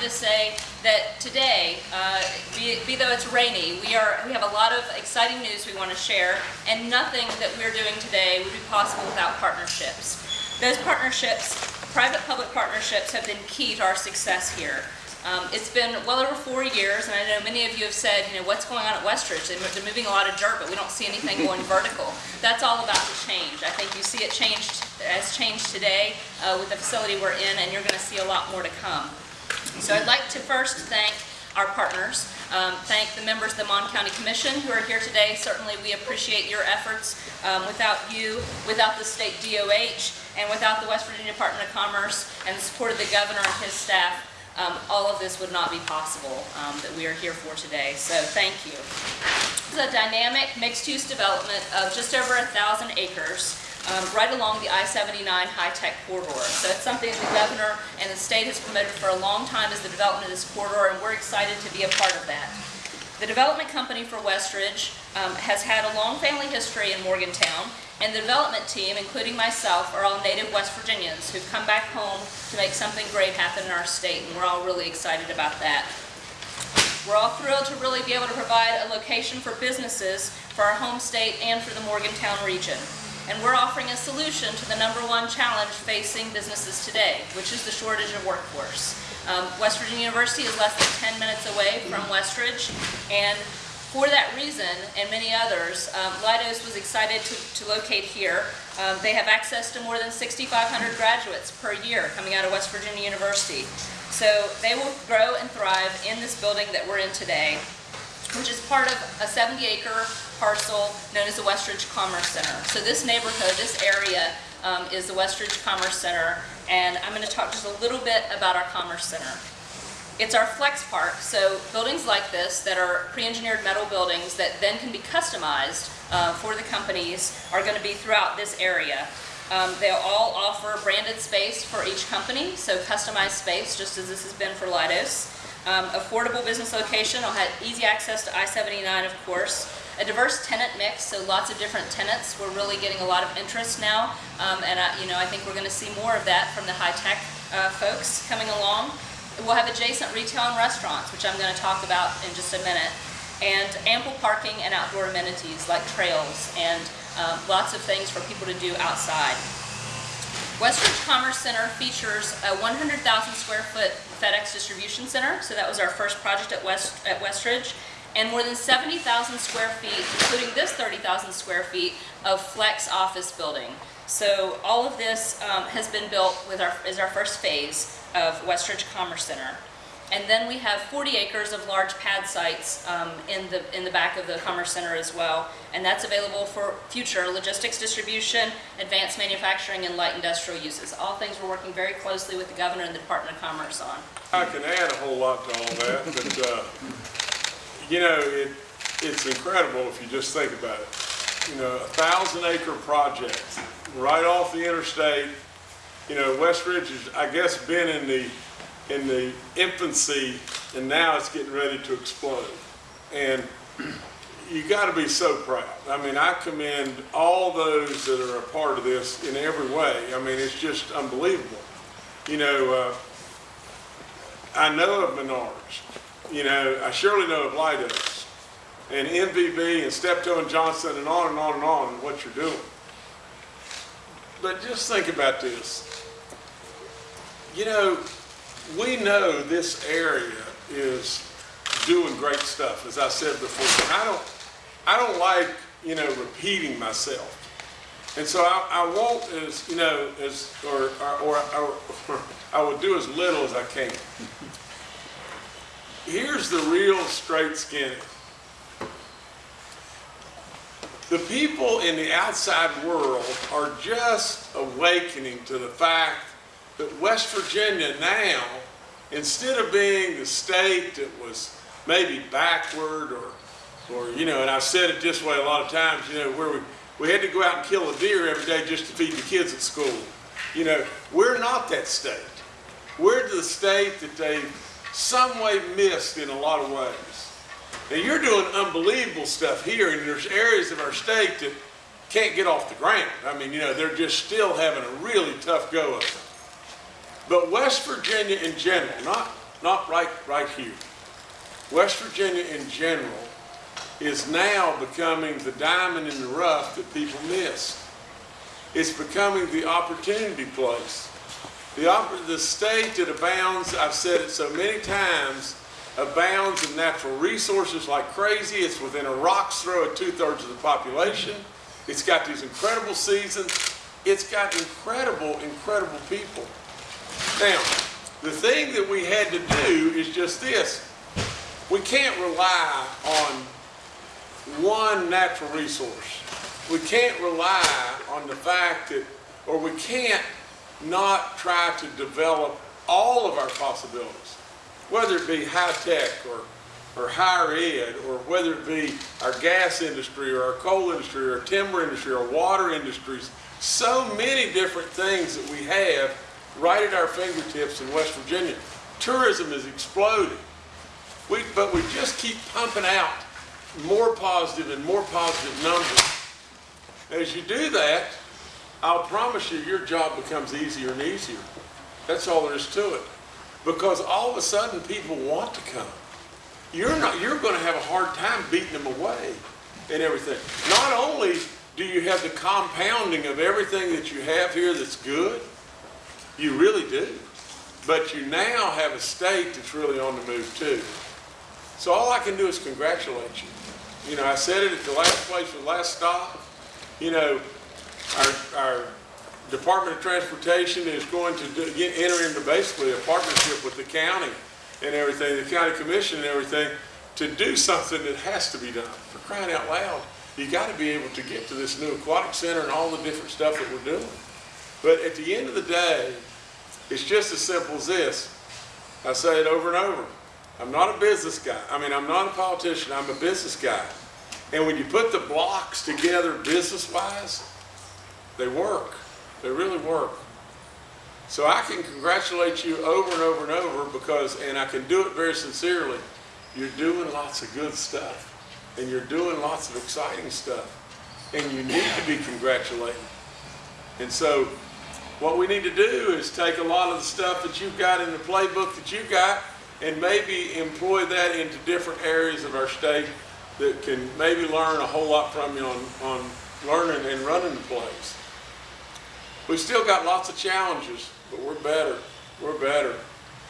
wanted to say that today, uh, be, be though it's rainy, we are we have a lot of exciting news we want to share, and nothing that we're doing today would be possible without partnerships. Those partnerships, private-public partnerships, have been key to our success here. Um, it's been well over four years, and I know many of you have said, you know, what's going on at Westridge? They're moving a lot of dirt, but we don't see anything going vertical. That's all about to change. I think you see it changed, has changed today uh, with the facility we're in, and you're going to see a lot more to come. So I'd like to first thank our partners, um, thank the members of the Mon County Commission who are here today. Certainly, we appreciate your efforts. Um, without you, without the state DOH, and without the West Virginia Department of Commerce and the support of the governor and his staff, um, all of this would not be possible um, that we are here for today. So thank you. Is a dynamic mixed-use development of just over a thousand acres um, right along the I-79 high-tech corridor. So it's something the governor and the state has promoted for a long time as the development of this corridor, and we're excited to be a part of that. The development company for Westridge um, has had a long family history in Morgantown, and the development team, including myself, are all native West Virginians who've come back home to make something great happen in our state, and we're all really excited about that. We're all thrilled to really be able to provide a location for businesses for our home state and for the Morgantown region. And we're offering a solution to the number one challenge facing businesses today, which is the shortage of workforce. Um, West Virginia University is less than 10 minutes away from Westridge, and for that reason, and many others, um, was excited to, to locate here. Um, they have access to more than 6,500 graduates per year coming out of West Virginia University. So they will grow and thrive in this building that we're in today, which is part of a 70-acre parcel known as the Westridge Commerce Center. So this neighborhood, this area, um, is the Westridge Commerce Center, and I'm going to talk just a little bit about our Commerce Center. It's our flex park, so buildings like this that are pre-engineered metal buildings that then can be customized uh, for the companies are going to be throughout this area. Um, they'll all offer branded space for each company, so customized space, just as this has been for Leidos. Um, affordable business location, I'll have easy access to I-79, of course. A diverse tenant mix, so lots of different tenants. We're really getting a lot of interest now, um, and I, you know I think we're going to see more of that from the high-tech uh, folks coming along. We'll have adjacent retail and restaurants, which I'm going to talk about in just a minute, and ample parking and outdoor amenities like trails and um, lots of things for people to do outside. Westridge Commerce Center features a 100,000 square foot FedEx distribution center, so that was our first project at, West, at Westridge, and more than 70,000 square feet, including this 30,000 square feet of flex office building. So all of this um, has been built with our, is our first phase of Westridge Commerce Center. And then we have 40 acres of large pad sites um, in, the, in the back of the Commerce Center as well. And that's available for future logistics distribution, advanced manufacturing, and light industrial uses. All things we're working very closely with the Governor and the Department of Commerce on. I can add a whole lot to all that, but, uh, you know, it, it's incredible if you just think about it. You know, a thousand acre project right off the interstate. You know, West Ridge has, I guess, been in the, in the infancy and now it's getting ready to explode. And you got to be so proud. I mean, I commend all those that are a part of this in every way. I mean, it's just unbelievable. You know, uh, I know of Menards. You know, I surely know of Leidos and MVB and Steptoe and Johnson and on and on and on what you're doing. But just think about this. You know, we know this area is doing great stuff, as I said before. I don't, I don't like, you know, repeating myself. And so I, I won't as, you know, as, or, or, or, or I will do as little as I can. Here's the real straight skinny. The people in the outside world are just awakening to the fact that West Virginia now, instead of being the state that was maybe backward or, or you know, and I've said it this way a lot of times, you know, where we, we had to go out and kill a deer every day just to feed the kids at school. You know, we're not that state. We're the state that they some way missed in a lot of ways. Now you're doing unbelievable stuff here, and there's areas of our state that can't get off the ground. I mean, you know, they're just still having a really tough go of it. But West Virginia in general, not not right, right here. West Virginia in general is now becoming the diamond in the rough that people miss. It's becoming the opportunity place. The, the state it abounds, I've said it so many times, abounds in natural resources like crazy. It's within a rock's throw of two-thirds of the population. It's got these incredible seasons. It's got incredible, incredible people. Now, the thing that we had to do is just this. We can't rely on one natural resource. We can't rely on the fact that, or we can't not try to develop all of our possibilities, whether it be high tech or, or higher ed, or whether it be our gas industry or our coal industry or timber industry or water industries. So many different things that we have right at our fingertips in West Virginia. Tourism is exploding. We, but we just keep pumping out more positive and more positive numbers. As you do that, I'll promise you, your job becomes easier and easier. That's all there is to it. Because all of a sudden, people want to come. You're not, you're gonna have a hard time beating them away and everything. Not only do you have the compounding of everything that you have here that's good, you really do. But you now have a state that's really on the move too. So all I can do is congratulate you. You know, I said it at the last place, the last stop. You know, our, our Department of Transportation is going to do, get, enter into basically a partnership with the county and everything, the county commission and everything, to do something that has to be done. For crying out loud, you got to be able to get to this new aquatic center and all the different stuff that we're doing. But at the end of the day, it's just as simple as this. I say it over and over. I'm not a business guy. I mean, I'm not a politician. I'm a business guy. And when you put the blocks together business-wise, they work. They really work. So I can congratulate you over and over and over because, and I can do it very sincerely, you're doing lots of good stuff. And you're doing lots of exciting stuff. And you need to be congratulated. And so what we need to do is take a lot of the stuff that you've got in the playbook that you've got and maybe employ that into different areas of our state that can maybe learn a whole lot from you on, on learning and running the place. We've still got lots of challenges, but we're better. We're better.